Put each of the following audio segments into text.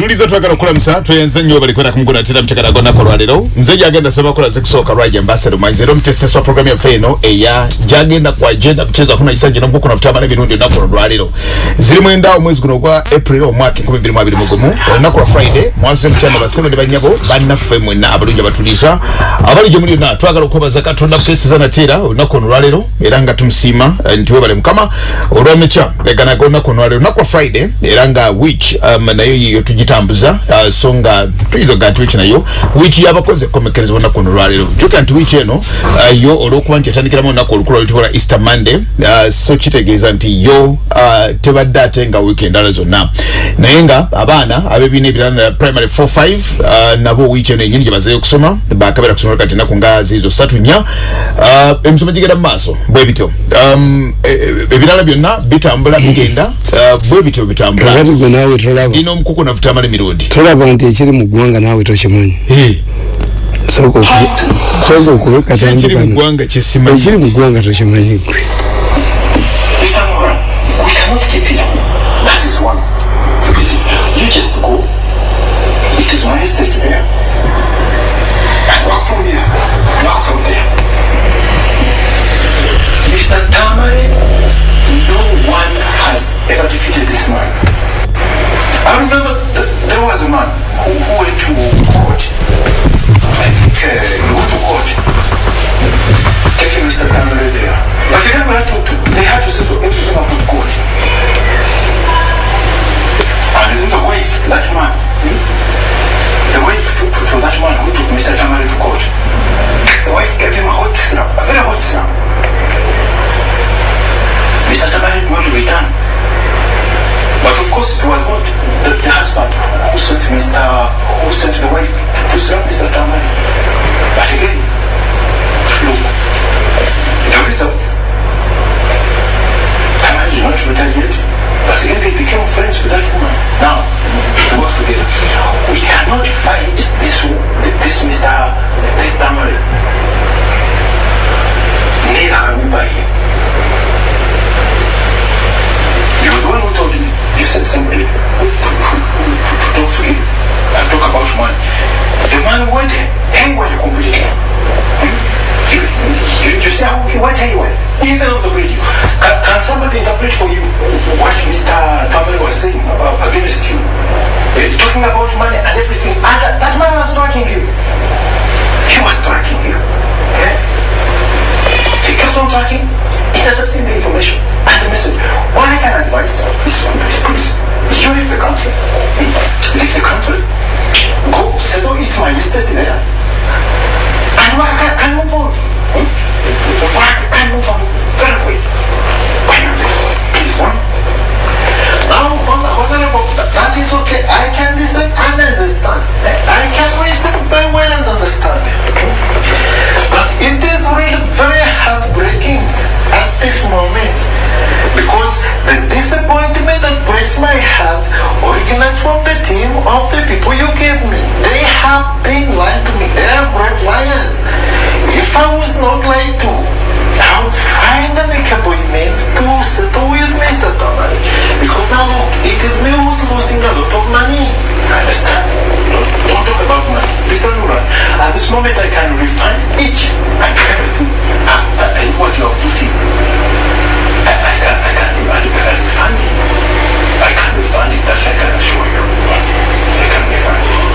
tulizo twagala okulamusa tweyenze nnyo balikwera kumugunatira mukyagala gonako lwalero nze gyagenda sema kola zekusooka lwaja ambassador manzi era omuteseswa programu yaffe eno eya gyagenda ku agenda mchezo akuna isanje nomukuku nafutamana emirundi olunaku olwo lwalero ziri mwenda omwezi guno ogwa april omwaka enkumi bbiri mu abiri mugumu olunaku lwa friday mwansi mukyama basebe ne banyabo bannaffe mwenna abalungi abatuliza abali gye muli yonna twagala okwebaza katonda kukeseza nateera olunaku ono lwalero era nga tumusiima nti webale mukama olw'emikya eganaga olunaku ono lwalero olunaku lwa friday era nga week um, nayo yiyo tugitambuza uh, so nga tuyinza okugaa nti wiiki nayo wiiki yabakozi ekomekereza olunaku ono lwalero jukira nti wiiki eno uh, yo olw'okuba nti yatandikiramu olunaku olukulu oluyitibwa easter monday uh, so kitegeeza nti yo uh, tebadde ate nga wiiki endala zonna. Naye nga abaana ab'ebibiina ebirala primary 45 uh, nabo wiiki eno enyini gye bazeyo okusoma bakabeera kusomera kati ennaku nga ziizo ssatu nnya uh, emisomo gigenda mu maaso bwe bityo. Um, e- e- ebirala byonna bitambula bigenda uh, bwe bityo bitambula. Kakati gwe naawe amala emirundi tolaba nti ekiri mu ggwanga naawe tokimanyi sooka okube katandukano ekiri mu ggwanga tokimanyi gwe ever defeated this man. I remember th- there was a man who, who went to court. I think uh, he went to court taking Mr. Tamari there. But they never had to, to they had to settle everything out of court. And then the wife, that man, hmm? the wife to, to, to that man who took Mr. Tamari to court, the wife gave him a hot slap, a very hot slap. Mr. Tamari did not return. But of course it was not the, the husband who sent Mr. who sent the wife to, to Mr. Tamari. But again, look, the results. Tamari did not retaliate. But again they became friends with that woman. Now, they work together. We cannot fight this this Mr. this Tamari. Neither can we buy him. To, to, to, to talk and talk about money. The man went haywire completely. You, you, you see how he went haywire? Even on the radio. Can, can somebody interpret for you what Mr. Tamari was saying about, against you? Eh, talking about money and everything. And that, that man was tracking you. He was tracking you. Eh? He kept on tracking, intercepting the information and the message. All I can advise is one place, please. You leave the country. Leave the country. Go settle it's my estate there. And work can move on. Hmm? Work can move on very quick. Why not? Please, one. Now, about that, is okay. I can listen and understand. I can listen very well and understand. But it is really very heartbreaking at this moment because the disappointment that breaks my heart originates from the team of the people you gave me. They have been lying to me. They are great liars. If I was not lied to, I would find an appointment to settle with Mr. Tamari. Because now look, it is me who's losing a lot of money. Understand. Don't, don't talk about money. Mr. Nura, at this moment I can refund each and everything. Ah, ah, I what you are putting. I, I can, I can, I, can refund it. I can refund it, that I can assure you. I can refund it.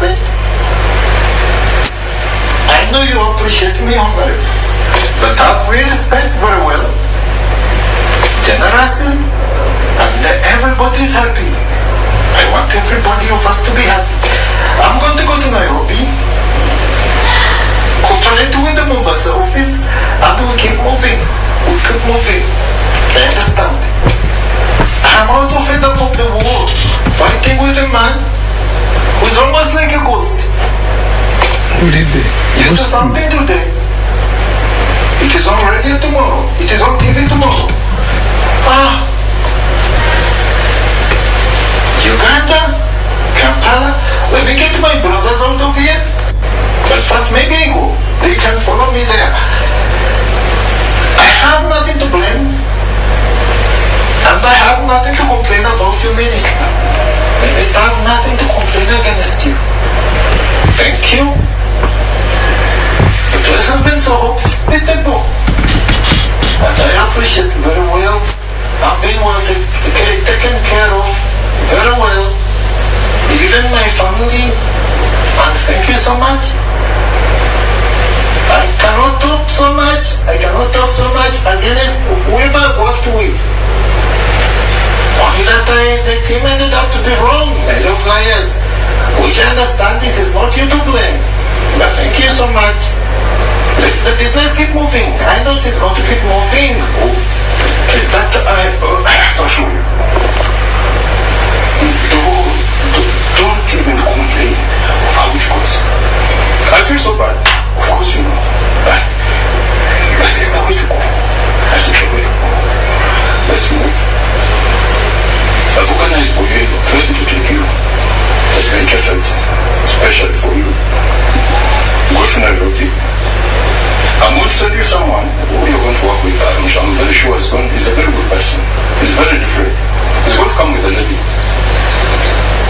I know you appreciate me, Honorable, but I've really spent very well, generously, and everybody's happy. I want everybody of us to be happy. I'm going to go to Nairobi, cooperate with the Mombasa office, and we keep moving. We keep moving. I understand. I'm also fed up of the war, fighting with a man who's almost like a ghost. ulidde You do something today. It is on radio tomorrow. It is on TV tomorrow. Ah. Uganda, Kampala. Let me get my brothers out of here. But first, maybe I go. They can follow me there. I have nothing to blame. And I have nothing to complain about you, Minister. Minister, I have nothing to complain against you. Thank you. The place has been so hospitable. And I appreciate very well. I've been well ta- ta- taken care of team ended up to be wrong, of liars. Which understand it is not you to blame. But thank you so much. Let the business keep moving. I know it's going to keep moving. Oh, is that I? Uh, I to show. Don't, don't even complain how it goes. I feel so bad. Of course you know. But that is the way to go. That is the way to go. Let's move. I've organized for you, ready to take you. As venture sites, especially for you. Go to Nairobi. I'm going to send you someone who you're going to work with. I'm, I'm very sure is going, he's a very good person. He's very different. He's going to come with a lady.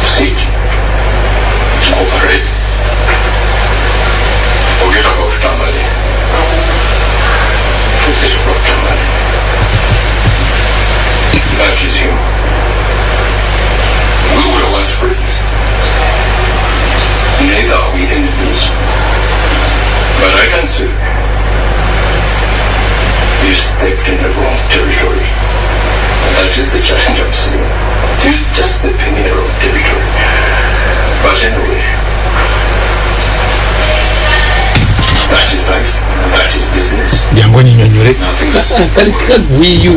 Sit. Cooperate. Forget about Tamale. Forget about Tamale. Is him. We were once friends. Are we enemies. But I say you stepped wrong territory. That is the challenge I'm seeing. You're just stepping in the wrong territory. But anyway, that is life. That is business. Nothing is kalika gwiyo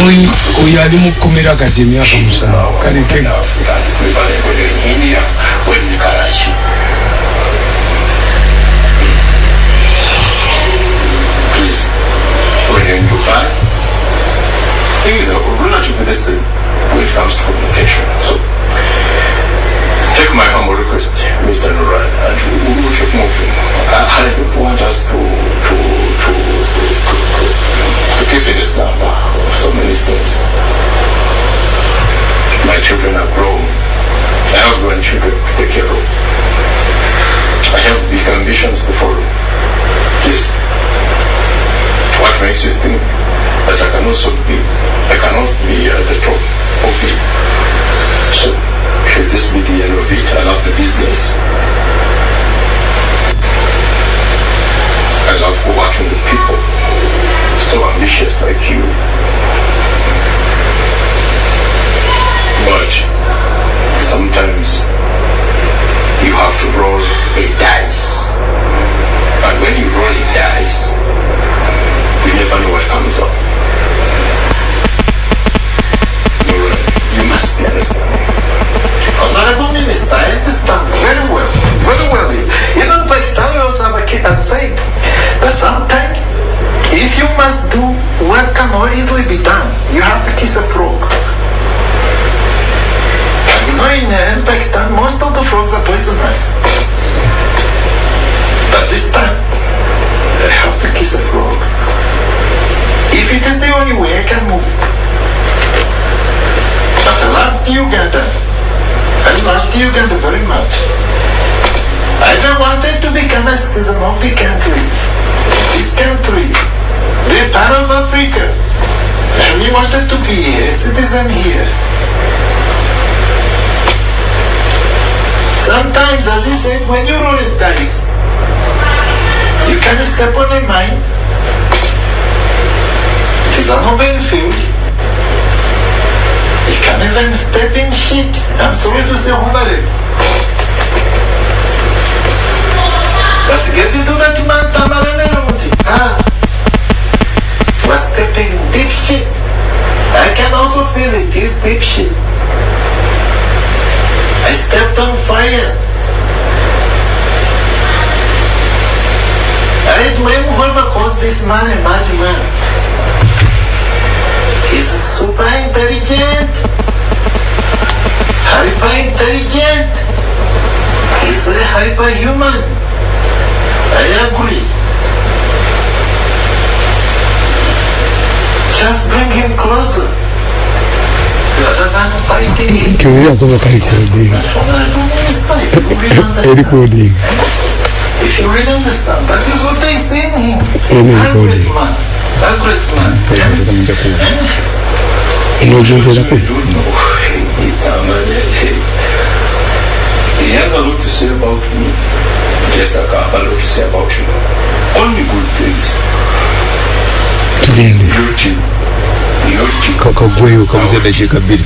Oyo ali mu kkomera kati emyaka musanvu kaleke when you're in Dubai, things are relatively the same when it comes to communication. So, take my humble request, Mr. Nuran, and we will keep moving. I, I want us to, to, to, to, keep in of so many things. My children are grown. I have grandchildren to take care of. I have big ambitions to follow. Please, what makes you think that I can also be, I cannot be at the top of it? So, should this be the end of it? I love the business. I love working with people so ambitious like you. But sometimes you have to roll a dice. And when you roll a dice, you never know what comes up. You must be understanding. Honorable Minister, I understand very well. Very well. You sake. But sometimes, if you must do what cannot easily be done, you have to kiss a frog. You know, in, uh, Pakistan, most of the frogs are poisonous. But this time, I have to kiss a frog. If it is the only way I can move. But I loved Uganda. I loved Uganda very much. I don't want it to become a citizen of the country. This country, the part of Africa. And we wanted to be a citizen here. Sometimes, as you said, when you roll the dice, you can step on a mine. It is an open field. You can even step in shit. I'm sorry to say, Homare. But get into that man, Tamaraneruti. Ah. Was stepping in deep shit. I can also feel it is deep shit. I stepped on fire. I blame whoever caused this man a madman. He's super intelligent. Hyper intelligent. He's a hyperhuman. I agree. Just bring him closer. Rather than fighting him. kiwira kuba kali kodinga eri kodinga If you really understand, that is what they say in him. Amen, A God. great man. A great man. nozunzerako You don't know. Hey, Tamale, hey. He has a lot to say about me. Just like I have a lot to say about you. Only good things. tugende Your team. Your team. kakagweyo kamuze eddakiika bbiri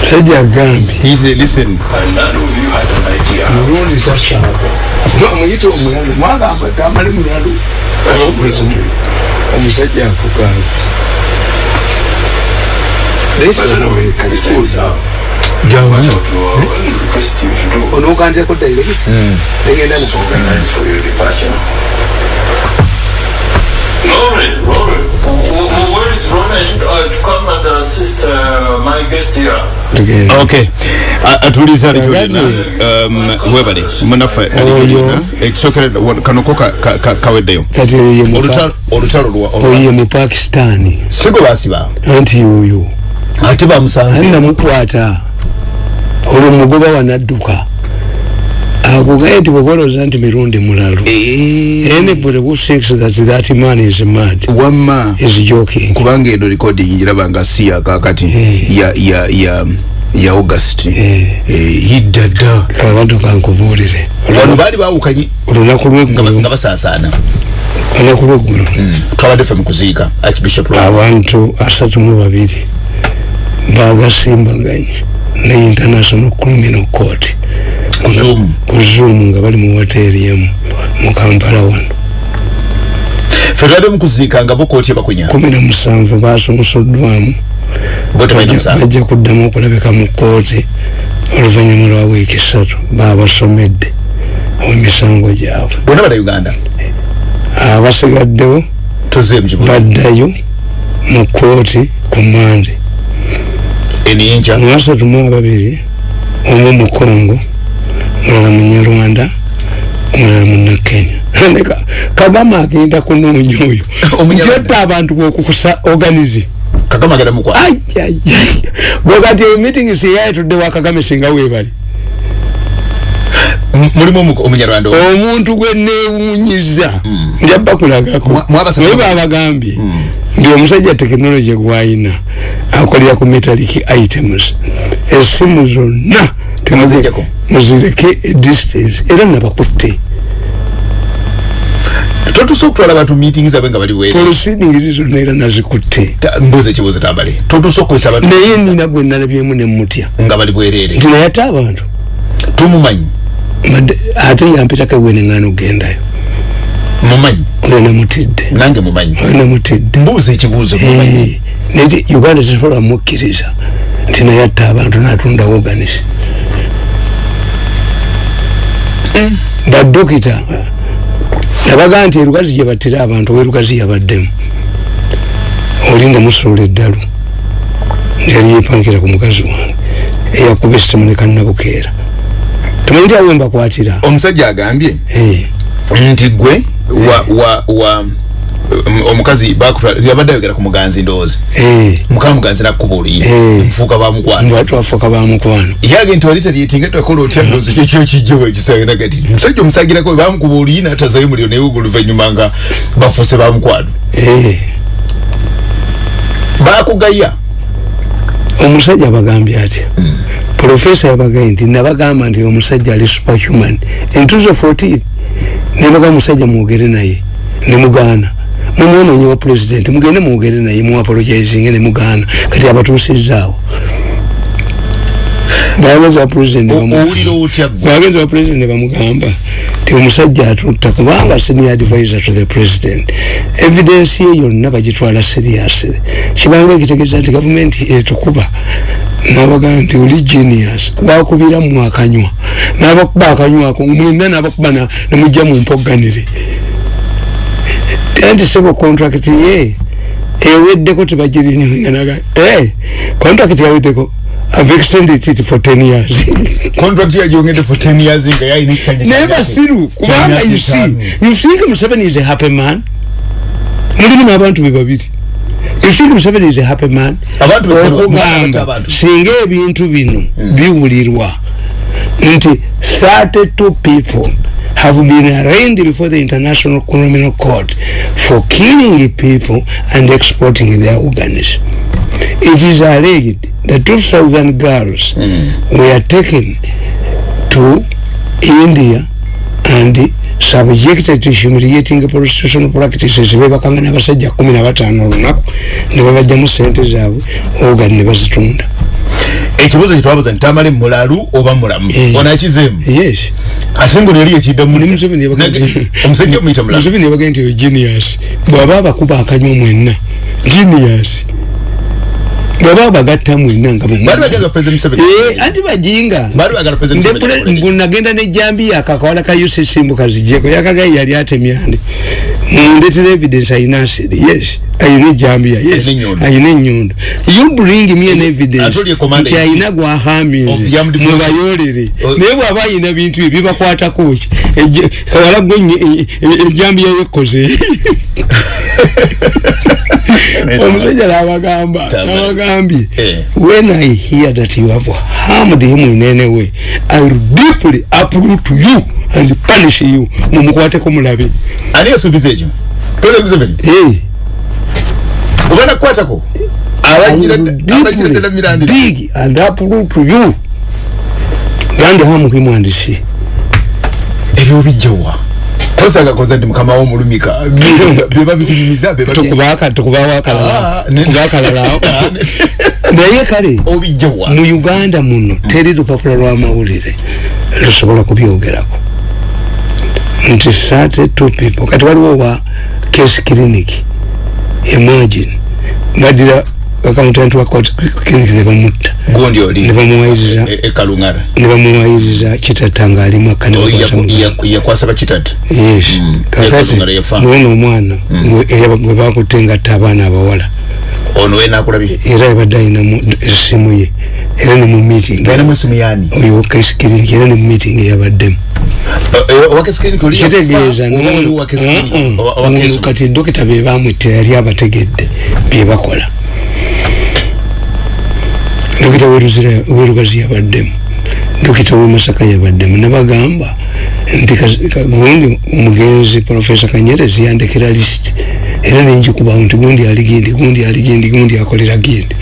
musajja agambye mulundi takyako muyita omuyalu mwagamba tamale muyalu omusajja akugambye onokanzeko direct negenda mukoga wh- wh- where is Lauren uh, to come and assist uh, my guest here? okay. A- atuliza Kakati. kyolina um, webale munaffe ekisokera kanoko ka- ka- ka- kaweddeyo kati Olutalo- lwa oyo ye mu pakistani sigo basiba anti oyo ate bamusanze namukwata olwo mugoba wanadduka akugaye nti bwebalooza nti mirundi mulalu. Anybody who thinks that that man is mad. Wamma is joking. Kubanga eno recording njiraba nga si yakakati ya ya ya ya august. Hidda dda kabantu kankubuulire wano baali bawukanye. olunaku ba- nga lweggulo basaasaana. Olunaku lweggulo twabadde ffe mu kuziika archbishop abantu asatu mu babiri bagasimbaganye ne international criminal court. Ku Zoom. nga bali mu hoteri emu mu kampala wano. Ffe twabadde mu kuziika nga bokooti ebakunya kumi na musanvu basomosoddwamu bajja kuddamu okulabika mu kooti oluvannyuma lwa wiiki ssatu babasomedde emisango gyabwe. Bonna bana uganda? Abasigaddewo baddayo mu kooti ku mande eniyinja mu asatu mu ababiri. Omu mu kongo mulala munyarwanda omulala munnakenya Leka, kagama agenda kunoonya oyo. Omunyarwanda. nti otta abantu bokukusa organize. Kagama agenda mukwa ayayay gwe kati meeting siyayitudde wakagame singa weebali M- mulimu omu- omunyarwanda omu. omuntu gwe neewunyiza. Njaba kulagako. Mwa- mwabasaba- naye babagambye ndi omusajja tekinologi gwayina akolera ku metallic items. Esimu zonna muzireke e distance era nabakutte totusa okutwala abantu meeting zaabwe nga bali were proceedings zonna era nazikutte. Mbuuza ekibuuzo tambale. Totusa okukozesa abantu naye nina gwe nalabyemu nemutya nga bali bwereere. Nti naye ate abantu tumumanyi. ate yampitako gwe neŋŋaana okugendayo mumanyi oyo namutidde nange mumanyi. Namutidde mbuuza ekibuuzo Eh, naye uganda tesobola mukkiriza nti naye atta abantu natunda woganisi badokita nabagaa nti erugazi gyebattira abantu owerugazi yabaddemu oli namusuula eddalu. Yali yepankira ku mukazi wange eyakuba esitemu ne kannabukeera tamanyi nti awe mbakwatira omusajja agambye? Eh, nti gwe wa wa wa omukazi bakutwala yabadde ayogera ku muganzi ndowooza eh, mukama muganzi nakkuba oluyi Eh. mufuuka bamukwata mba twafuuka bamukwano yage nti wali talyetinga kola otya ndowooza ekyo kyo kijjo bwekisanga gati musajja omusagirako bamukuba oluyi natazayo muliro naye oluvannyuma nga bafuuse bamukwano Eh, bakugaya. Omusajja abagambye atya? Profesa yabagaye nti nabagamba nti omusajja ali superhuman. Entuzo 14 nebaga omusajja mwogere naye nemugaana mumwononye wa president mugende mwogere naye muapologizinge nemugaana kati abatuusizaawo bagenza wa gwe bagenza wa president bamugamba ti omusajja atutta kubanga senior advisor to the president evidence ye yonna bagitwala seriously kibanga ekitegeeza nti gavumenti etukuba nabagamba nti oli genius wakubira mwakanywa nabakuba akanywako mwena nabakuba na- nemujja mumpoganire anti sebo contract ye eweddeko tebagirinyinganaga eh contract yaweddeko i've extended it for 10 years. Contract yagyongedde for 10 years nga yalina ekisanja naye basiru kubanga you see? You think museveni is a happy man? Mulimu n'abantu be babiri you think museveni is a happy man? Abantu be- okugamba abantu. singa ebintu bino biwulirwa. Nti 32 people have been arraigned before the international criminal court for killing people and exporting their organs. It is alleged that 2000 girls were taken to India and subjected to humiliating prostitution practices. Bebakanga n'abasajja kumi na bataano olunaku ne babajjamu sente zaabwe ogani ne bazitunda. Ekibuuzo kyetwabuuza nti tamale mulalu oba mulamu? Eh. onakizeemu? Yes ate ngo neri ekiddamu ne museveni yabaga nti- omusajja omuyita mulamu museveni yabaga nti oyo genius. Bw'aba abakuba akanywa mwenna. Genius. Bw'aba abagatta mwenna nga bali bagala president Museveni. Eh, anti bajinga. Bali bagala president Museveni akole nde nagenda nejambiya akakawala ka ucc mbukazijeko yakagaye yali atemyande mundetera evidence ayina asiri yes ayina ejambiya yes. Ayina ayina ennyundo you bring me an evidence nti in ayina Of gwahaminze the armed forces. mubayolere Oh. naye bwaba ayina bintu bye bibakwatako ki? Eje- kawala gwe nye- e- e- ejambiya yekoze. Omusajja nabagamba Tama. nabagambye Eh. when i hear that you have harmed him in any way i will deeply uproot you and punish you. Mumukwateko mulabe. Ani yasuubiza ekyo? President Museveni Deeply. mirandi. Dig and uproot you. And harm him and she ebyo bijjawa kosagakoza nti mukama wo mulumika beba bikunyumiza beba tukubaka tukubawo akalala Ah, ne- tukuba akalala naye kale obijjawa mu uganda muno teri lupapula lwamawulire lusobola kubyogerako. Nti 32 people. Kati waliwo wa case clinic imagine. Badira accountant wa clinic ne bamutta. Gundi oli ne bamuwayiriza e- ekalungara ne bamuwayiriza kitata nga ali mwaka Oh, yakwasa bakitata yes. Mm. kakati nono omwana gwe- bakutte ngatta abaana abawala ono we nakulabye era yabadde ayinamu essimu ye. Era ne mu meeting. Oyo kesikiriniki era ne mu meeting eyabaddemu. Kitegeeza ono kati dokita be bamwittira yali abategedde bye bakola. Dokita Weruzira- werugazi yabaddemu dokita wemasaka yabaddemu nabagamba nti gundi omugenzi profesa kanyerezi yandekera lisiti era nenjikubawo nti gundi ali gindi gundi ali gindi gundi akolera gindi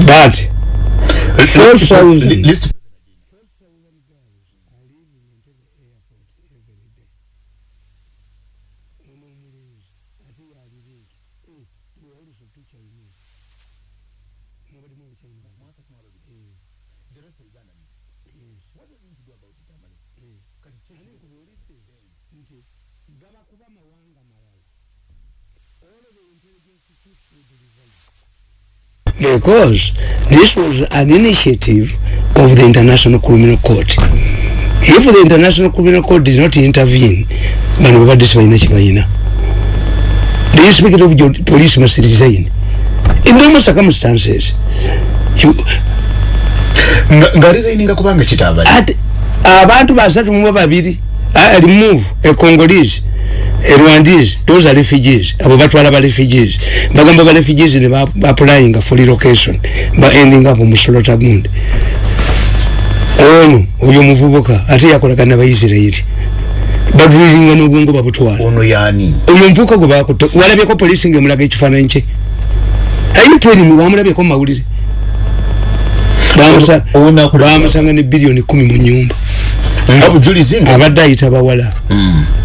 but 4,000. Because this was an initiative of the international criminal court. If the international criminal court did not intervene bano babadde tebalina kibalina the inspector of police must resign. In normal circumstances Nga- nga resigninga kubanga kitavali ate abantu basatu mu babiri a remove a congolese rwandese those are refugees. Abo batwala ba refugees. Bagamba ba refugees ne ba applying for relocation. Ba ending up mu slaughter gundi. Ono oyo muvubuka ate yakolagana abaisirairi badrilinga n'obwongo babutwala ono yani oyo nvuka gwe bakutte walabyeko polisi ngaemulaga ekifaananyi kye? Ayitelimu wamulabyeko mu mawulire. Bamusa- Ono- ono akulira- bamusanga ne biliyoni kumi mu nyumba abadde ayita bawala.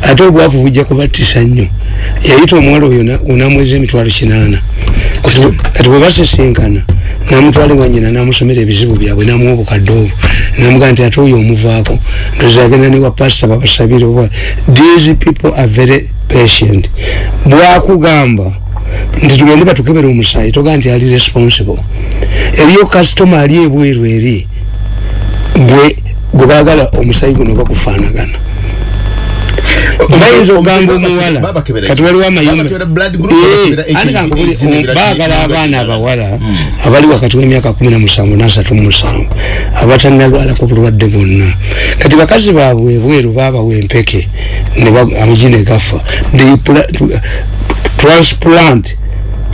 Ate obwavu bujja kubattisa nnyo. Yayita omuwala oyo na- onamweza emitwalo kinaana. Kati- kati bwe basisinkana namutwala wanyina namusomera ebizibu byabwe namuwa obukadde obwo. Namugaa nti ate oyo omuvaako ndoza agenda newa pasita babasabire oba these people are very patient. Bwakugamba nti tugende batukebera omusaayi togaa nti ali responsible. Eriyo kasitoma ali ebweru eri gwe gwe baagala omusaayi guno bagufaanagana. Bayinza okugamba omuwala kati waliwo amayumba Babakebera blood group, Eh, abaana abawala abali wakati w'emyaka kumi na musanvu n'asatu mu musanvu abatannalwalako bulwadde bwonna. Kati bakazi baabwe ebweru baabawa empeke amagi ne gafa. Transplant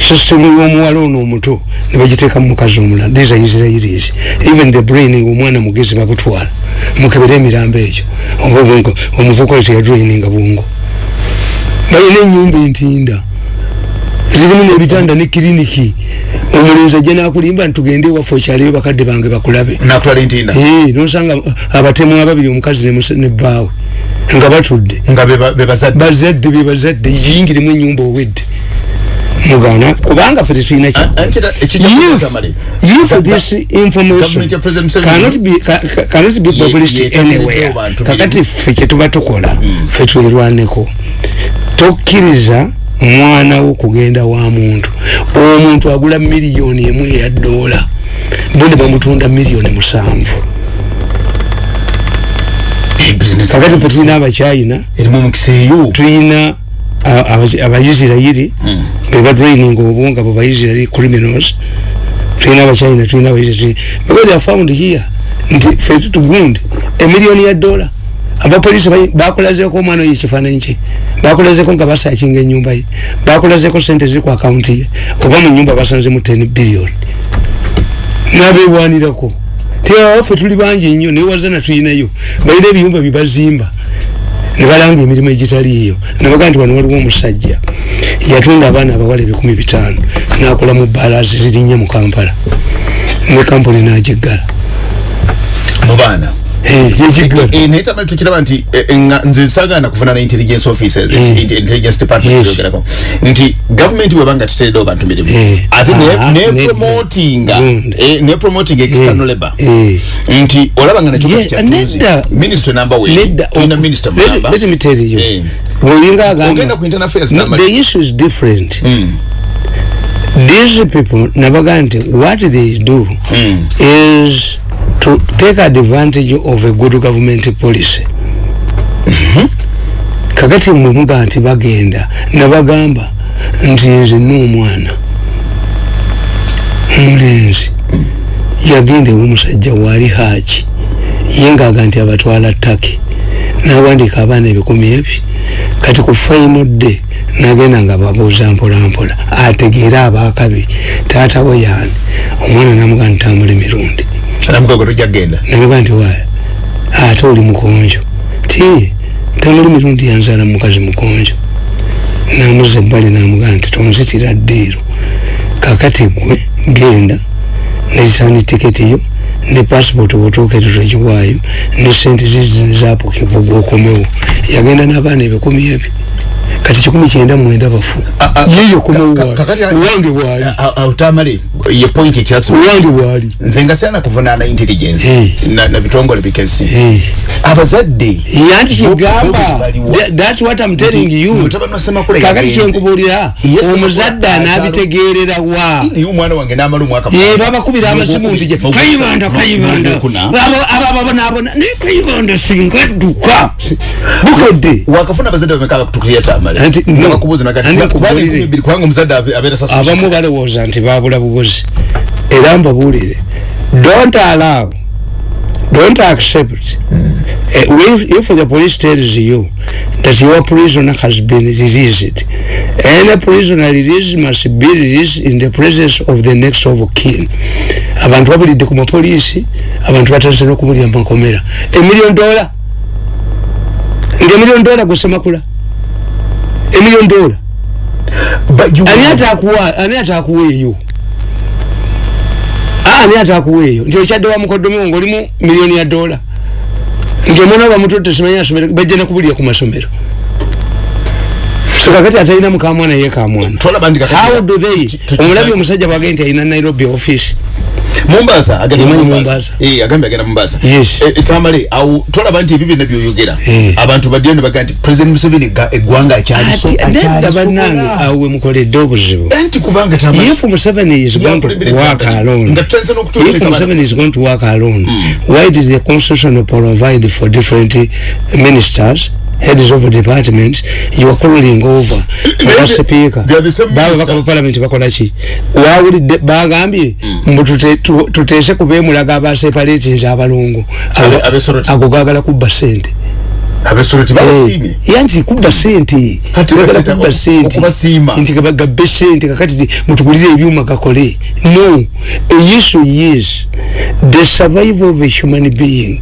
system y'omuwala ono omuto ne bagiteeka mu mukazi omulala. These are israelis even the brain omwana mugezi babutwala. Mukebere emirambo egyo. Omuvuka oyo teyadroininga bwongo. Balina enyumba entinda. Zirimu n'ebitanda ne kiriniki. Omulenzi ajja nakulimba ntitugende ewaffe okyaleyo bakadde bange bakulabe. Nosanga abatemu ababiri omukazi ne musa- ne bbaawe. Nga batudde. Bebazadde bazadde? Be bazadde. Yingiremu enyumba owedde mugana kubanga ffe tetulina if Ga- this information cannot be, ca- ca- cannot be published anywhere. kakati ffe kyetuba tukola ffe twerwaneko tokkiriza mwana wo kugenda wa muntu. Omuntu agula miliyoni emu eya dola bo ne bamutunda miliyoni musanvu. Kakati ffe tulina eyo tulina abaisirairi bebadraining obwonga bo baisirairi criminals. Tulina abacyina tulina abaisirairi because they found here nti fe tugundi emiliyoni ya dola. Abapolisi ba- bakulazeko omwana oyo ekifaananyi kye. Bakulazeko nga basakinga enyumba ye. Bakulazeko sente ziri ku akawunti ye. Oba mu nyumba basanzemu 10 billion. Nabebwanirako tiawaffe tuli bangi nnyo newazana tulinayo balina ebiyumba byebazimba nebalanga emirimu egitaliiyo. Nebagaa nti wano waliwo omusajja yatunda abaana abawala ebikumi bitaano nakola mu balaasi zirinnya mu kampala ne kampuni nagiggala. Mu baana naye tamale tukiraba nti eh, eh, nga nze sagana kufuna intelligence officers Eh. int- intelligence department yogerako nti gavumenti webanga tetereddewo bantu mirimu Eh. ate Ah, ne ne- promotinga Good. eh, ne promoting external labor Eh. nti olabanga nakyo Yeah, kyatuzi nedda. minister number we Nedda, tulina ok- minister let- mulamba let me tell you. Eh. bwolinga agamba ogenda ku internal affairs the issue is different Mm. these people nabaga nti what they do Mm. is to take advantage of a good government policy. Kakati mwemuga nti bagenda nabagamba nti nze n'omwana mulenzi yagenda ewomusajja waali haaki ye ngaaga nti abatwala taki nawandika abaana ebikumi ebi kati ku final day nagenda nga babuuza mpolampola ategeere abakabi taata we yaani? Omwana namuga nti tamuli mirundi namugago tojja kgenda namuga nti waaya ate oli mukonjo. Ti tamuli mirundi yanzaala mukazi mukonjo. Namuza ebbali namuga nti tonzitira ddiiro kakati gwe genda. Nezisani tiketi yo ne passport bwotuukerera ekiwaayo ne sente zizini zapukibwa gwokomewo yagenda n'abaana ebikumi ebi kati kikumi kyenda mwenda bafu Ah, ah, ka- kumuwali kakati- owange bwali utamale ye point ekyatsu owange bwali nze nga sirana kuvunaana intelligence Eh. na na bitongole bikesi Eh. abazadde yanti kigamba Bo- bo baliwa. That- that's what i'm telling you mutabani wa Ssemakula kakati yagenze. kyenkubuulira Ye Ssemakula omuzadde atalo- anaabitegeerera wa naye omwana wange n'amala omwaka ye babakubira amasimu nti gye kayibanda kayibanda Ogwokuna. ababonaabona naye kayibanda singa adduka bukedde wakafuna abazadde bameka abakutukirya tamale Anti, no. nakakubuuza nagati Anti kubanga nkubulire. enkumi bbiri kubanga omuzadde abe- abeera sasa abamu balowooza nti babula bubuzi. Era mbabuulire don't allow don't accept uh, if, if the police tells you that your prisoner has been released any prisoner released must be released in the presence of the next of kin. Abantu babulidde ku mapoliisi abantu batandise n'okumulya mumakomera emiliyoni dola ngaemiliyoni dola gwesemakula emiliyoni dola ani atakuwa ani atakuwa eyo. Ah, ani atakuwa eyo. Nti okyadde wa mukoddomi nga olimu miliyoni ya dola nti omwana bamutudde simanyi asomere bajja nakubulira ku masomero. So kakati atalina mukamwana ye kamwana. Tolaba ndi kakati- how do they? Ki- ki- omulabye omusajja bwagende nti alina nairobi office Mombasa agenda Mombasa Mombasa. eh agambye agenda Mombasa Yes. Eh, tamale au tolaba nti ebyo byonna byoyogera Eh. abantu badde ne baga nti president Museveni ga- eggwanga akyaliso ati nedda bannange akyalisobola awo wemukoledde obuzibu anti kubanga tamale if Museveni is going to work alone, if Museveni is going to work alone, why did the constitution provide for different ministers? Heads of departments you are calling over. Aba speaker they are the same baba ministers. baka parliament bakola ki? Wawulidde bagambye mbu tute- tu- tuteese kubeemulaga abaseparate nze abalongo Abe- Ago- abesoroti. ago gagala kubba sente abesoroti Eh, babasiimye yanti kubba sente bagala bakita kubba oku- sente okubasiima. nti gaba- gabbe sente kakati ti mutugulire ebyuma gakole. No issue is the survival of a human being.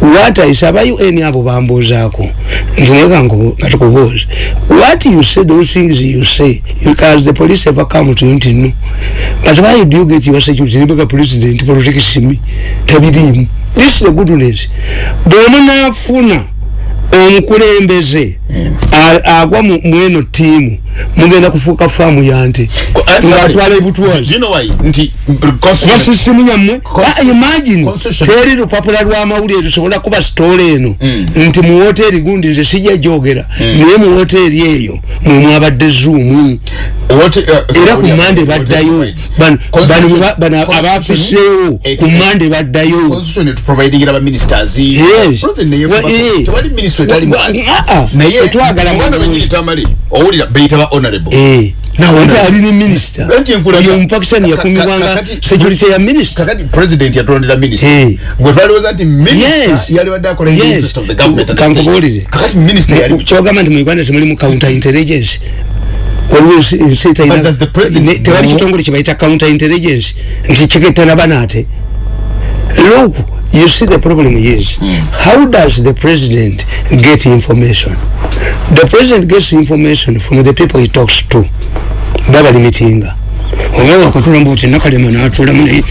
What i sabayo eni abo bambuuzaako kangu- katukubuuza what you say those things you say because the police ever come to you nti no but why do you get your security nibega president protects me tabiriimu this is the good news. Bwemunaafuna omukulembeze a- agwa mu- mweno tiimu mugenda kufuuka faamu yante ngaatwala ebutwazi you know why? Nti constitution basisimu yammwe. Ah, imagine. Constitution. teri lupapula lw'amawulire lusobola kuba sitoola eno. Nti mu woteeri gundi nze sijja gyogera naye mu woteeri eyo mwe mwabadde zuumu what uh, era ku mande baddayo. Bano- bano bwe ba- bano abafiseewo ku mande baddayo. constitution honorable. Eh, nawe nti ali ni minisita Anti enkulaga- oyo omupakistani ka- yakumibwanga kakati- security ya minisita kakati president yatulondera minister. Eh. gwe twalowooza nti minister Yes. yali wadde akola in the Yes. interest of the government and the Kankubuulize. state. kakati minister yali mu- kyogamba nti mu uganda temulimu counter intelligence. Waliwo ensi- ensi eterina- But does the president ne- tewali know- kitongole kyebayita counter intelligence nti kikettana banaate. Look you see the problem is how does the president get information the president gets information from the people he talks to. Baba limitinga oba wakatulamu oti nakalema natulamu naye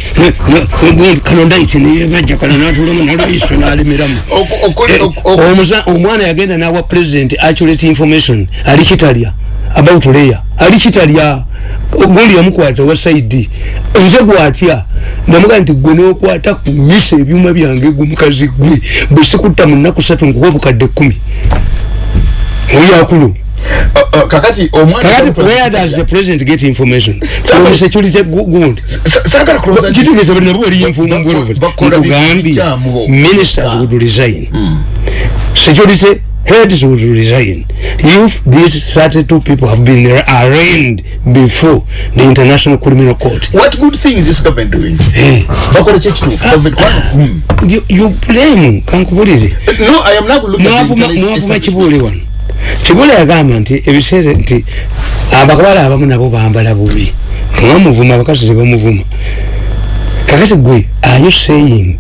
kano ndaiti neyebajja kano natulamu nalwaiso nalemeramu Oku- okuli- Eh, oku- oku- omusa- omwana yagenda nawa president accurate information. Ali kitalya about layer ali kitalya gundi yamukwata wa saidi nze gwatya? Namuga nti gwe nokwata ku misa ebyuma byange gwe mukazi gwe bwe sikutta mu nnaku satu nkuwa obukadde kkumi oyakulu Uh, uh, kakati omwana kakati where does the president get information? From security gu- gundi Sa- saagala kulowooza nti- kitegeeza bali bali Ba- involved bakola nkugambye bikyamu. ministers would resign. Security heads would resign. If these 32 people have been arraigned before the international criminal court. What good thing is this government doing? Eh, bakola ki ekituufu Government- Hmm. you, you blame kankubulize no i am now looking at the mwavuma interest- mwavuma kibuule wano kibuule yagamba nti ebiseera nti abakabala abamu nabo bambala bubi. Mwamuvuma abakazi tebamuvuma kakati gwe are you saying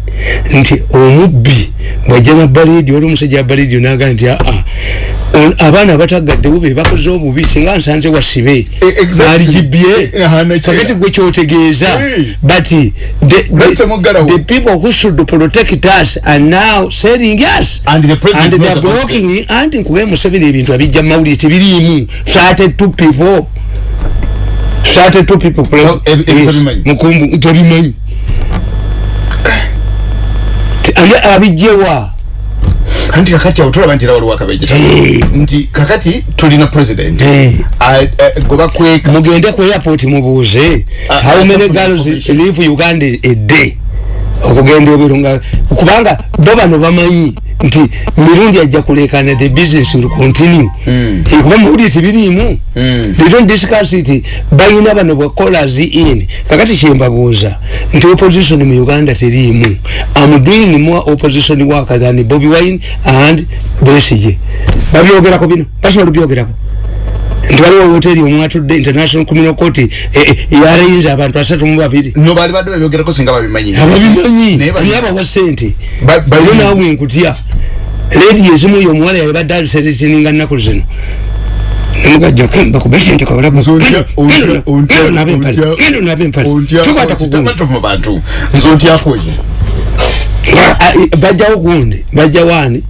nti omubbi bwajja nabbaliidi wali omusajja abbaliidi naga nti aa on- abaana batagaddewo bebakoze obubi singa nsanze wasibe aligibye kakati gwe kyotegeeza bati the people who should protect us are now selling us. And theyare blocking anti nkugaye museveni ebintu abijja mumawulire tebiriimu. Started to people. Started to people. Mukumbu tebimanyi abijjewa anti kakati nti era waliwo akabeje Eh. nti kakati tulina president Eh. A- eh, gwe bakweka mugende ku airport mubuuze Ah, how ah, many girls leave uganda a day okugenda ebiro nga kubanga bo bano bamanyi nti mirundi ajja kulekana the business will continue. Mm. Kuba muwulire tibiriimu Mm. they don't discuss it. Balina bano bwa callers in. Kakati kyembabuuza nti opposition mu uganda teriimu. Am doing more opposition work than bobi wine and besige babyogerako bino basobola byogerako nti waliwo woteeri omwatudde international criminal court e, e, yalayinza abantu asatu mu babiri. No baali badde babyogerako singa babimanyi. Ababimanyi? Naye abawa ssente? Yo naawe nkutya? Ledi ezimu yo omuwala yabadde aliserezininga nnaku zino. Nemugajja bakube sente kabalagagendo nabe empale tukwata kugundi nze ntyakoye bajjawo gundi bajjawaani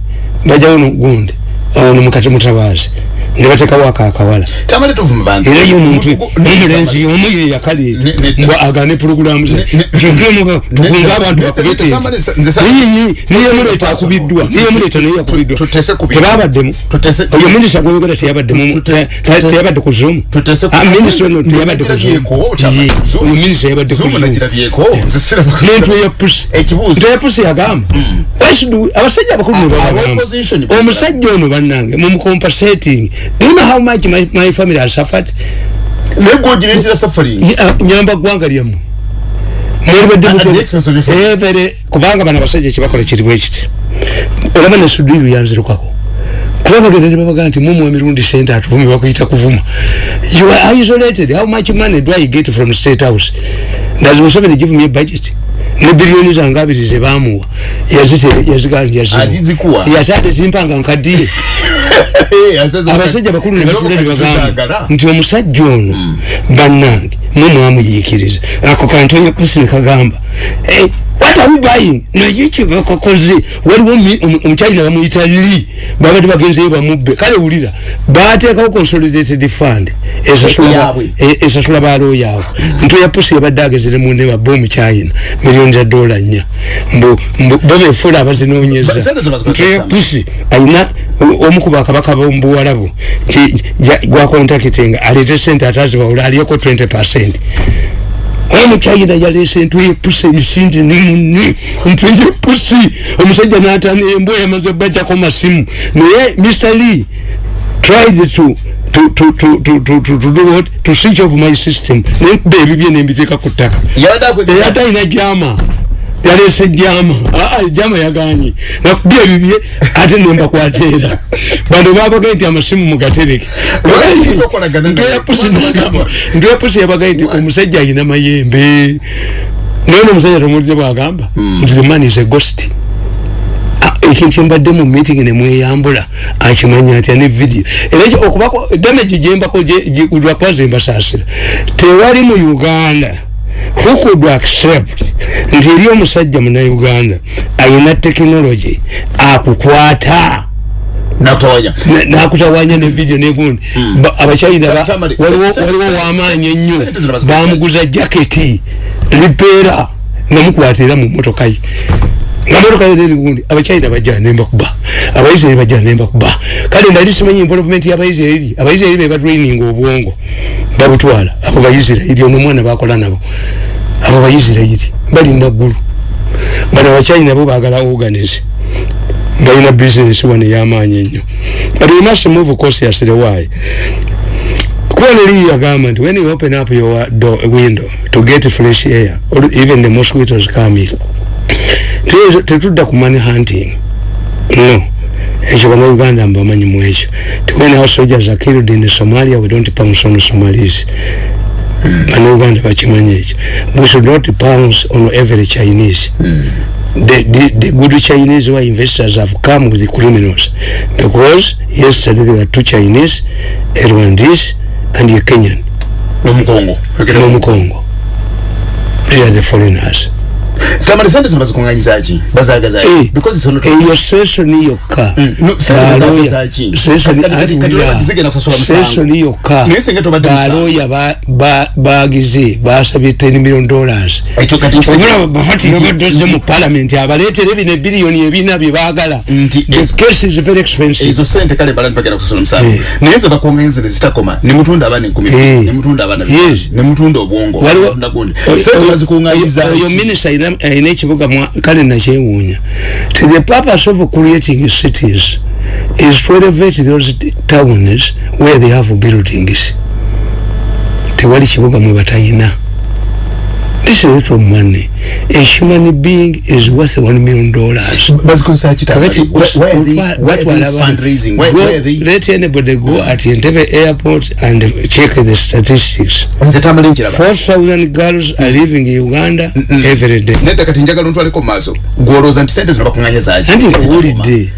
bajjawo gundi ono mukati mutabaazi ne bateekawo ako akawala era ye omuntu omulenzi omu ye yakaleeta nga agane pulogulaamu ze. Kintuemuga tukunga abantu bakubetenzi neyemuleeta akubiddwa. neyemuleeta naye yakubiddwa tebabaddemu. oyo minisita gwoyogera teyabadde ku zoom minisita ono teyabadde ku ah, zoom oyo minisita yabadde ku zoomnentu eyapusi nti eyapusi yagamba. Abasajja abakulu nebabagamba omusajja ono bannange mumucompasating do you know how much my, my family has suffered? Naye gwe ogireetera suffering. Ya- nyamba ggwanga lyammwe mwelibadde At the expense of your family. evere kubanga bano abasajja kyebakola kirimu ekiti olaba ne sudiru yanzirukako kuba bagenda ne babaga nti mumwe emirundi sente atuvumi bakuyita kuvuma. You are isolated. How much money do i get from state house? Does museveni give me a budget ne biliyoni zange abiri zebamuwa yaziganja Alizikuwa. yatade zimpanga nkadire abasajja bakulu ne batula ne bagamba nti omusajja ono bannange mwe mwamuyiikiriza ako kantonya pusi ne kagamba. "Eh, what are we buying? Naye kyebakokoze waliwo omu- omu- omukyalina bamuyita li baba tibagenzeyo bamubbe. Kale wulira bateekawo consolidated fund esasula balooya abo nto ya pusi ebadde agezere munne mabbe omu china miliyoni za dola nnya. Babefuula abazinoonyeza nto ya pusi alina omu ku bakabaka b'omubuwalabu gwakontakitinga aleete sente atazibawula aliyeko 20 percent. Omukyayina yaleese ntwe yepusi emisindi nini ntwe yepusi omusajja natana embwa yamaze bajjako masimu. Naye mr lee tried to to to to to to to to do what? To switch off my system. Nenkuba ebibye nembiteeka ku ttaka yada ina jama yalese jama aa jama yaganye nakubya ebibye ate nembakwateera bano babagaye nti amasimu mugatereke Lwaki tokolagana naye? ntoyapusi nagamba ntoyapusi yabagaye nti omusajja alina mayembe naye nomusajja tomulire bwagamba nti the man is a ghost Ah, ekintu kyembadde mu meeting nemweyambula akimanya atya ne video era ekyo okubako damage gyembako lwakuba zembasaasira tewali mu uganda who could accept nti eri omusajja munauganda ayina tekinology akukwata. Nakutawanya. Nevidio negundi abachina waliwo wamaanyi ennyo. bamuguza jaketi lipeera namukwata era mumotoka ye namotoka yenerigundi abachina bajanembakuba abaisrairi bajanembakuba kale nali simanyi envolvement yabaisrairi abaisrairi bebatraining obwongo. Babutwala abo baisirairi ono omwana bakola nabo. Abo baisirairi balinda ggulu. Bano abakyayina bo bagala organize. Balina business wano ey'amaanyi ennyo. But we must move cautiously. Why? Kweli yagamba nti when you open up your door, window to get fresh air or even the mosquitoes come in Tetu- tetudda ku money hunting. No ekyo bannayuganda mbamanyi mu ekyo when our soldiers are killed in somalia we don't pounce on somalis bannayuganda bakimanyi ekyo we should not pounce on every chinese. The, the, the good Chinese were investors have come with the criminals. Because yesterday there were two Chinese, a Rwandese and a Kenyan n'omukongo No Congo. They are the foreigners. Tamale sente zino bazikunganyizaki bazagazaki Eh, because sono eyo session yokka Mm, no, sente baloya. bazagazaki. session Kati- kati- kati atuulira. zigenda kusasula musango. session yokka Naye singa tobadde musango. baloya ba- ba- bagize basabye 10 million dollars. Ekyo kati obulaba bahati nabaddoze mu parliament abaleetere bino ebiriyoni ebina bye baagala. Nti the case is very expensive. Ezo sente kale mbala ntibagenda kusasula musango Eh. naye ze bakunganyiza ne zitakoma ne mutunda abaana enkumi Eh. ne mutunda abaana Yes. ne mutunda obwongo waliwo mutunda gundi. Oyo- sente oyo- bazikunganyiza oyo- oyo minisita ayina ekibuga kale nakyewuunya. Ti the purpose of creating cities is to elevate those towns where they have buildings. Tewali kibuga mwe batayina. This is of money a human being is worth one million dollars. Bazikozesa ki kakati Where- where they- where batwala they fundraising? where where they let anybody go at entebe airport and check the statistics. Nkiraba 4000 girls are living in uganda every day. Nedda kati njagala ntwaleko mu maaso. Gwolowooza nti sente zino bakuŋŋanyizaki Anti nkuwulidde.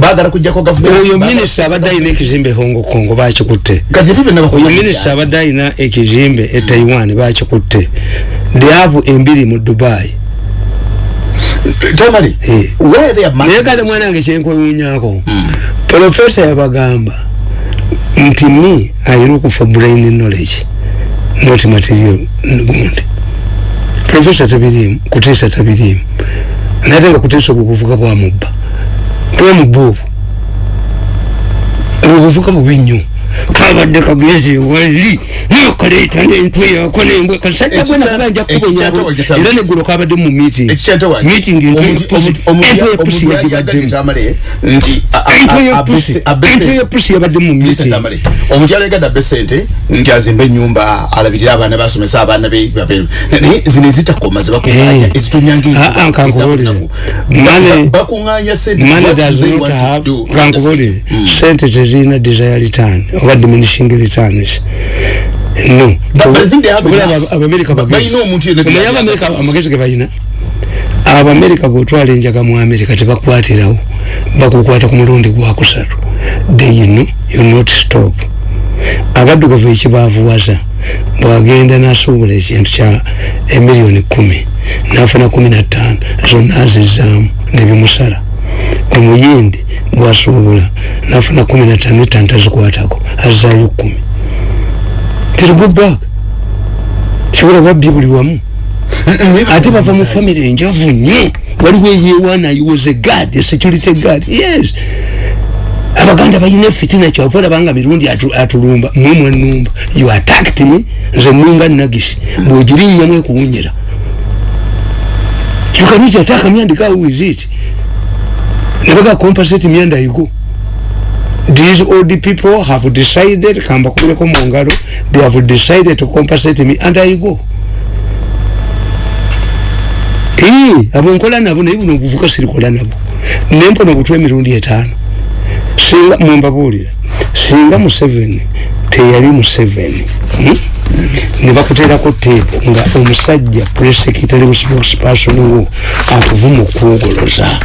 baagala kujjako gavumenti. Oyo minisita abadde alina ekizimbe hongo kongo bakikutte kati ebyo byonna oyo bakuŋŋanyiza minisita abadde alina ekizimbe e taiwan bakikutte dyavu embiri mu dubai tamale Eh. where they are naye kale mwanange kyenkwewuunyako profesa yabagamba nti me i look for brain knowledge. Not material gundi profesa tabirimu kuteesa tabirimu. Nate nga kuteesa obwo buvuga bwamubba bwamubba obwo obwo buvuga bubi nnyo kabadde kagezi wali. Nakaleeta nentwe yako nembwe kasajja bwe nakuba nja kubenyabo era neggulo kabadde mu meeting. Meeting entwe ya pusi yagibaddemu tamale nti a- a- entwe ya a- pusi abese- abese- entwe ya pusi yabadde mu meeting. omukyala yagadde abe sente nti azimbe enyumba alabirire abaana basomesa abaana be naye zino ezitakoma zebakuŋŋanya Eh. ezitonyanga Ah, ah, kankubuulire. Money- bakuŋŋanya sente kankubulire sente tezirina desire return oba diminishing returns no. Abamerika Ba- bagezi. balina omuntu yenna omanyi byali abamerika amagezi ge balina abamerika bwotwala enjaga mu amerika tebakwatirawo bakukwata ku mulundi gwakusatu they know you not stop. Abaddugavu ekibaavuwaza bwagenda nasuubula ekintu kya emiliyoni kumi nafuna kumi na ttaano zonna azizaamu nebimusala omuyindi bwasuubula nafuna kumi na ttaano ettaano tazikwatako azizaayo kumi. Tirigubak kibula babbi buli wamu. Ate bava mu famire enjovu nnyo waliwo eyewaana was a guard a security guard yes. Abaganda balina efitina kyova olabanga mirundi atu- atulumba mumwe numba you attacked me nze ninga nagisi bwogirinnyamu ekuwunyira. You can use attack myandika with it nebaga compensate myanda igo these old people have decided kamba kubireko mu ngalo they have decided to compensate me and i go ee abo nkola nabo naye buno obuvuka sirikola nabo nempona obutwa emirundi etaano singa mwembabuulira singa museveni teyali museveni hmm? ne bakuteerako teepu nga omusajja presekitary spokesperson wo akuvuma okwogoloza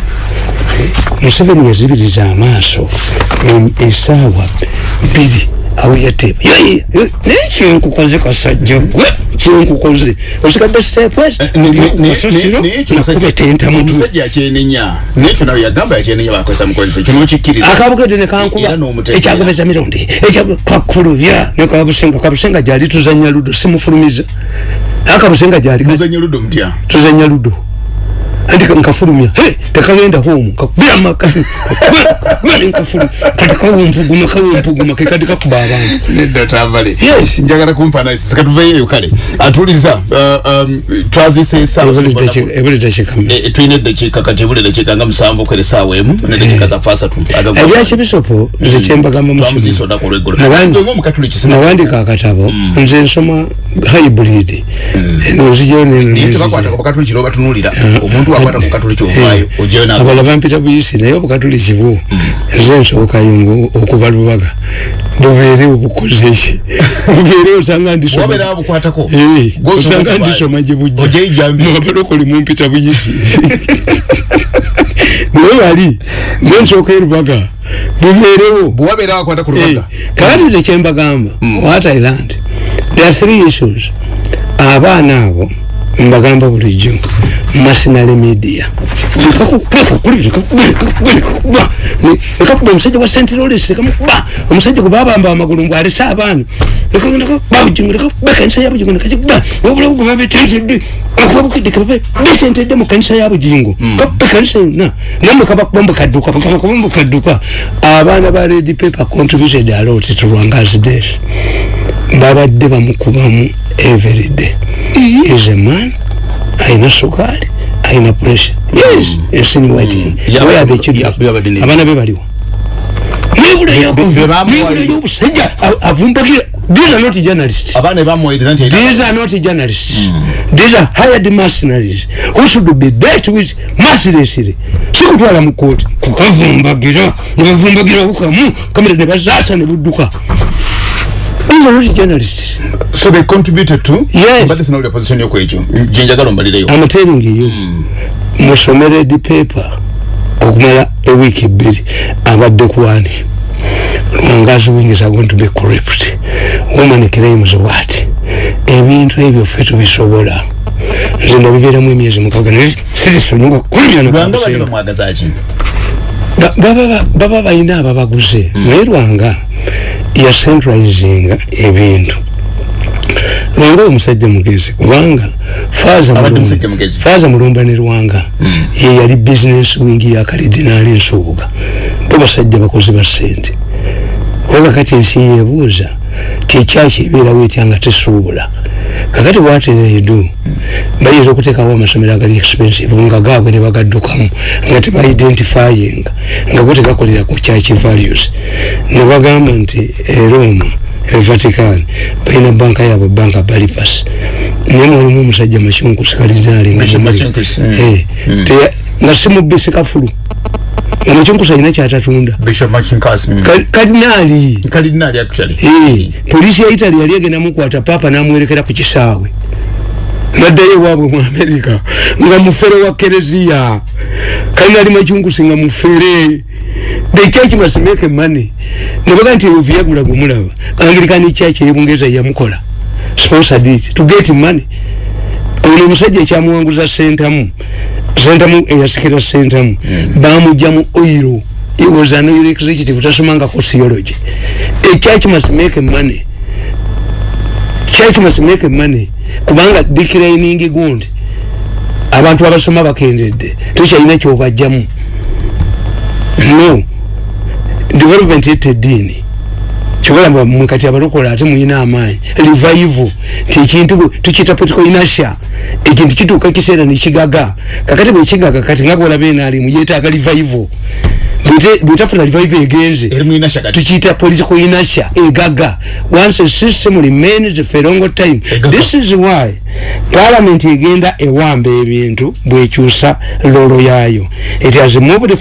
museveni yazibiriza amaaso esaawa bbiri. Awulya teepu naye kyenkukoze kasajja gwe kyenkukoze. Osigadde stepwes kasasiro nakubeta entamutwe omusajja akyenenya. Nekyo nawe yagamba yakyenenya bakozesa mukozesa kino okikkiriza akabugedde nekankuba Era n'omutegeera. ekyagobeza mirundi ekyakulubya nekabusenga kabusenga. Gyali tuzanya ludo simufulumiza. Akabusenga gyali tuzanya ludo anti nkafulumya he tekagenda homu kakubira maka. Nkafulumya kati kawumpuguma kawumpuguma kekati kakuba abantu nedda tambale Yes. njagala kumpanalisa katuveeyo kale. Atuliza uh, um, twazise esaawa ebulita kikame Eh, tulina eddakiika kati ebula eddakiika nga musanvu kwera esaawa emu neddakiika zaffe asatu ebyakibisopo nze kyembagamba twamuziisa olunaku olweggulo Nabandi- ngaomukatuliki nawandika akatabo nze nsoma hybrid eno nzijo neno naye tebakwatako bakatuliki noba tunuulira omuntu bakwata ku katuli kyovaayo ojeyo na abala bampita buyisi naye obukatuli kibu nze nsookayo okuba lubaga. Bubeerewo bukoze ki bubeerewo osanga ndisoma wabeera bukwatako Eh, osanga ndisoma gye bujja. Ojeyo ijambi. abalokole mumpita buyisi naye bali nze nsooka erubaga bubeerewo kakati tekyembagamba wa thailand there are three issues. Abaana abo mbagamba bulijjo masinale media. Ekakuba omusajja wa st lolis ekamukuba omusajja gwe babamba amagulu ngu alese abaana. Ekanisa ya bugingo nekakikuba obulabu gwe babetentedde akubabukidde kebabe betentedde mu kanisa ya bugingo kakuba ekanisa yonna. Namwe kabakuba mbukadduka kabakuba mbukadduka abaana ba red paper contributed a lot to lwangazi days babadde bamukubamu everyday is a man ayina sukaali ayina pressure. Yes ensini waiting Yaba- where are the yaba- children? yabadde ne- abaana be baliwo. Nebula be bamuwa- nebula y'obusajja a- avumbakira these are not journalists. These are not journalists. These are hired mercenaries who should be dealt with mercilessly. Sikutwala mu kooti kukavumbagira nebavumbagira bukamu kamera ne bazaasa ne budduka these are not journalists so they contributed to Yes. mbadde sinawulira position yokwekyo gyenjagala ombalireyo I'm telling you musomere di paper okumala ewiiki ebbiri abadde kwani lwangazi wing is going to be corrupt woman claims what ebintu ebyo ffe tubisobola nze ndabibeeramu emyezi mukaga naye sirisonyiwa kulumya lwanga bali nokusenga bamwagazaki Ba- baba baba balina ababaguze naye lwanga ya centralizinga ebintu. Lwanga omusajja mugezi kubanga Faaza Abadde Mulumba- ne lwanga ye yali business wing ya karidinaali nsuubuga bo basajja bakozi ba ssente. Kuba kakati ensi yebuuza tekyaki ebeerawo etya nga tesuubula kakati what they do? Bayinza okuteekawo amasomero agali expensive nga gaabwe ne bagaddukamu nga tebaidentifyinga nga go tegakolera ku church values. Ne bagamba nti e roma e vatican balina banka yaabwe banka balipas. Naye mwalimu omusajja makyunkusi nga Makyunkusi, mm. Eh, teya- nga simubisi kafulu makyunkusi kyatatunda kalidinaali kalidinaali hii hey. polisi ya italy yali muku mukwata na namwerekera ku kisaawe naddayo ewaabwe mu amerika nga mufere wa kereziya kalina ali makyungusi nga mufere. The church must make money. Nebaga nti ovyagula gumulaba anglican church eyebungereza yamukola sponsored it to get money. Ono omusajja ekyamuwanguza sentamu sentamu eyasikira sentamu bamugja mu oiro he was an oil executive tasomangako theology. A church must make money. Church must make money. Kubanga declining gundi. Abantu abasoma bakendedde. Tokyalina kyobajjamu. No. Development ette eddiini kyobalamba mwe kati abalokola ate muyina amaanyi. Revival nti ekintu tukiyita political inertia. Ekintu kituuka ekiseera nekigaga kakati bwekigaga kati nga bwolaba enaalimu yeetaaga revival. Bwete- bwetafuna revival egenze eri mwina shakati tukiyita political inertia egaga. Once a system remains for a long time Egaga. this is why parliament egenda ewamba ebintu bwekyusa lolo yaayo. It has moved from